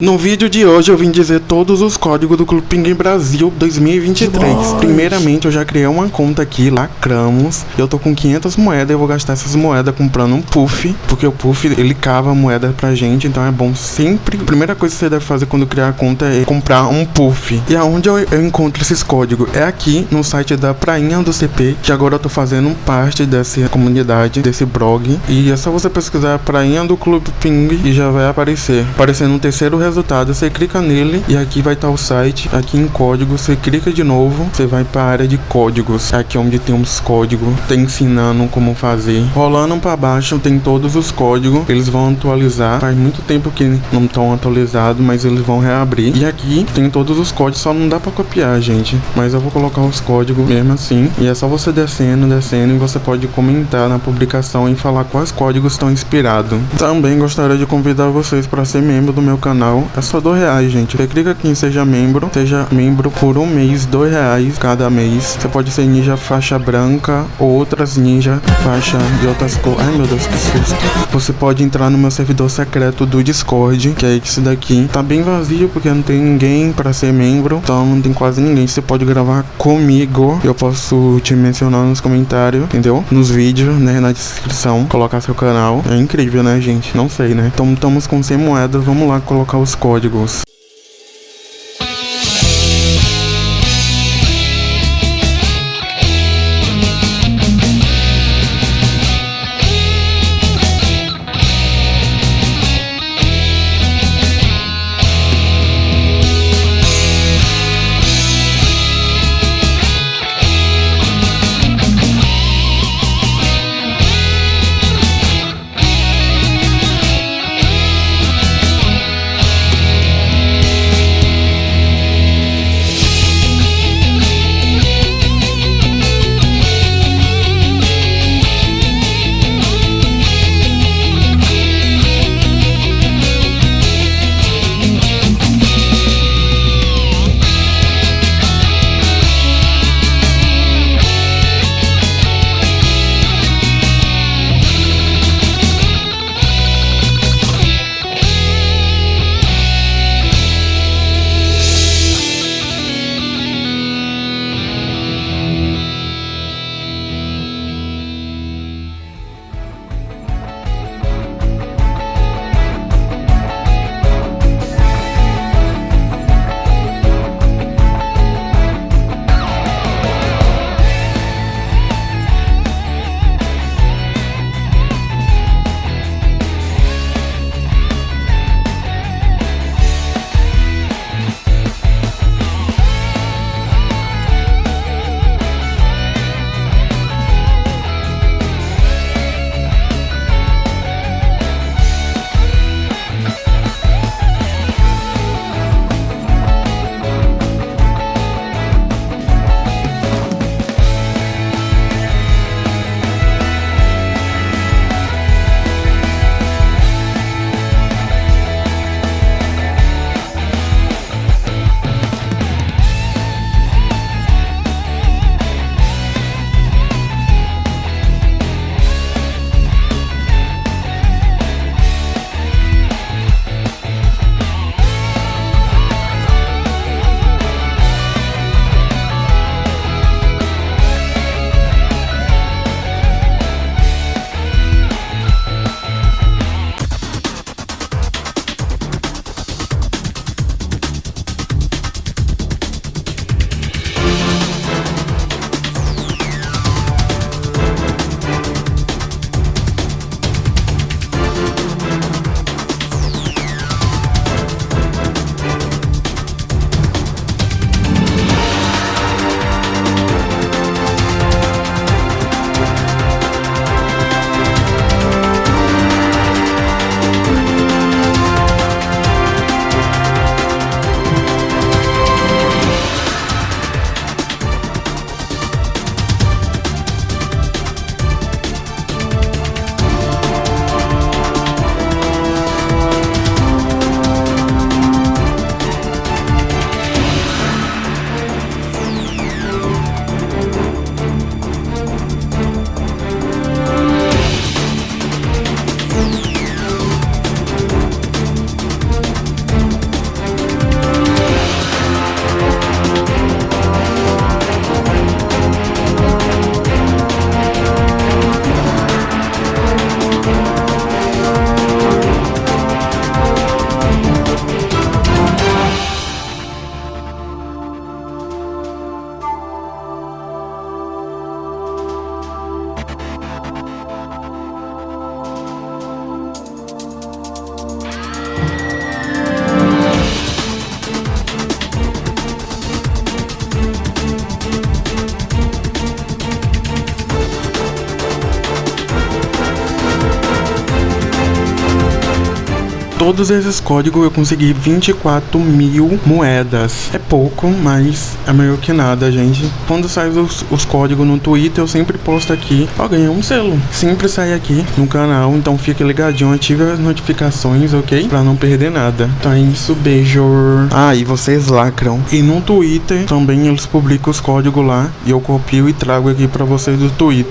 No vídeo de hoje eu vim dizer todos os códigos do Clube Pinguim Brasil 2023. Primeiramente eu já criei uma conta aqui, lacramos. Eu tô com 500 moedas, eu vou gastar essas moedas comprando um puff, porque o puff ele cava moeda pra gente, então é bom sempre. A primeira coisa que você deve fazer quando criar a conta é comprar um puff. E aonde eu, eu encontro esses códigos? É aqui no site da Prainha do CP, que agora eu tô fazendo parte dessa comunidade, desse blog. E é só você pesquisar Prainha do Clube Ping e já vai aparecer. Aparecendo no terceiro resultado, você clica nele e aqui vai estar o site, aqui em código, você clica de novo, você vai para a área de códigos, aqui onde tem uns códigos, tem ensinando como fazer. Rolando para baixo tem todos os códigos, eles vão atualizar, faz muito tempo que não estão atualizados, mas eles vão reabrir. E aqui tem todos os códigos, só não dá para copiar, gente, mas eu vou colocar os códigos mesmo assim. E é só você descendo, descendo e você pode comentar na publicação e falar quais códigos estão inspirados. Também gostaria de convidar vocês para ser membro do meu canal é só dois reais, gente. Você clica aqui em seja membro, seja membro por um mês, dois reais cada mês. Você pode ser ninja faixa branca ou outras ninja faixa de outras cores. Ai meu Deus, que susto. Você pode entrar no meu servidor secreto do Discord, que é esse daqui. Tá bem vazio porque não tem ninguém para ser membro, então não tem quase ninguém. Você pode gravar comigo. Eu posso te mencionar nos comentários, entendeu? Nos vídeos, né, na descrição, colocar seu canal. É incrível, né, gente? Não sei, né? Então estamos com 100 moedas, vamos lá colocar os os códigos. Todos esses códigos eu consegui 24 mil moedas. É pouco, mas é melhor que nada, gente. Quando sai os, os códigos no Twitter, eu sempre posto aqui. Ó, ganhei um selo. Sempre sai aqui no canal, então fique ligadinho, ative as notificações, ok? Pra não perder nada. Então é isso, beijo. Ah, e vocês lacram. E no Twitter também eles publicam os códigos lá. E eu copio e trago aqui pra vocês do Twitter.